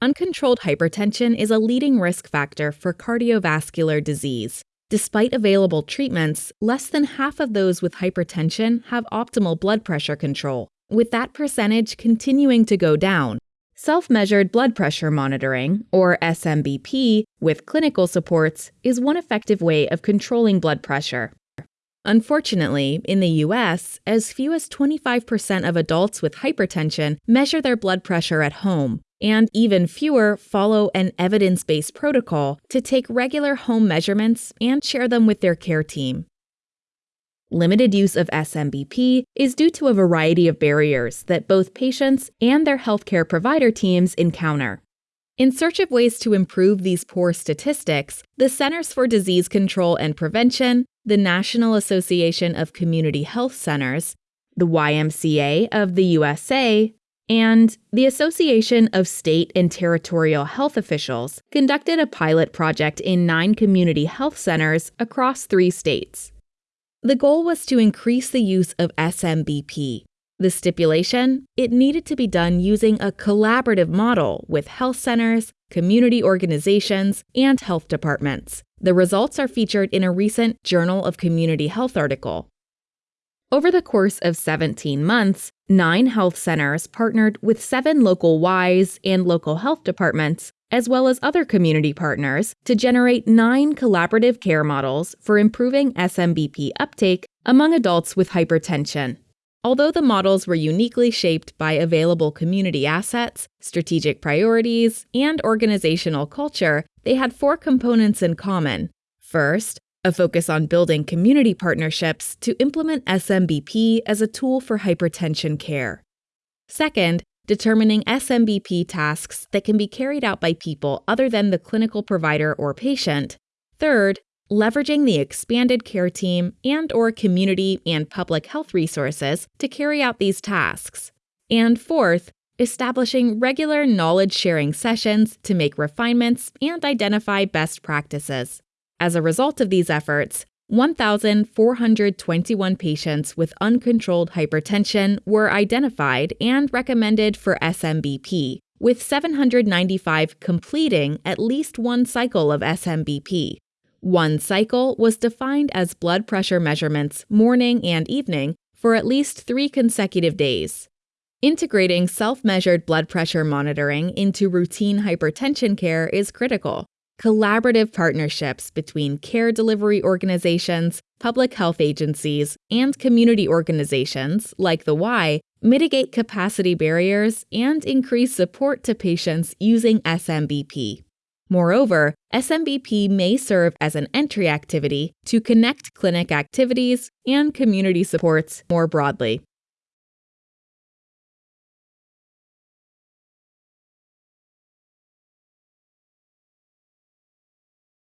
Uncontrolled hypertension is a leading risk factor for cardiovascular disease. Despite available treatments, less than half of those with hypertension have optimal blood pressure control, with that percentage continuing to go down. Self measured blood pressure monitoring, or SMBP, with clinical supports is one effective way of controlling blood pressure. Unfortunately, in the US, as few as 25% of adults with hypertension measure their blood pressure at home, and even fewer follow an evidence based protocol to take regular home measurements and share them with their care team. Limited use of SMBP is due to a variety of barriers that both patients and their healthcare provider teams encounter. In search of ways to improve these poor statistics, the Centers for Disease Control and Prevention, the National Association of Community Health Centers, the YMCA of the USA, and the Association of State and Territorial Health Officials conducted a pilot project in nine community health centers across three states. The goal was to increase the use of SMBP. The stipulation it needed to be done using a collaborative model with health centers, community organizations, and health departments. The results are featured in a recent Journal of Community Health article. Over the course of 17 months, nine health centers partnered with seven local Ys and local health departments, as well as other community partners, to generate nine collaborative care models for improving SMBP uptake among adults with hypertension. Although the models were uniquely shaped by available community assets, strategic priorities, and organizational culture, they had four components in common. First, a focus on building community partnerships to implement SMBP as a tool for hypertension care. Second, determining SMBP tasks that can be carried out by people other than the clinical provider or patient. Third, leveraging the expanded care team and or community and public health resources to carry out these tasks. And fourth, establishing regular knowledge sharing sessions to make refinements and identify best practices. As a result of these efforts, 1,421 patients with uncontrolled hypertension were identified and recommended for SMBP, with 795 completing at least one cycle of SMBP. One cycle was defined as blood pressure measurements morning and evening for at least three consecutive days. Integrating self measured blood pressure monitoring into routine hypertension care is critical collaborative partnerships between care delivery organizations, public health agencies, and community organizations like the Y mitigate capacity barriers and increase support to patients using SMBP. Moreover, SMBP may serve as an entry activity to connect clinic activities and community supports more broadly.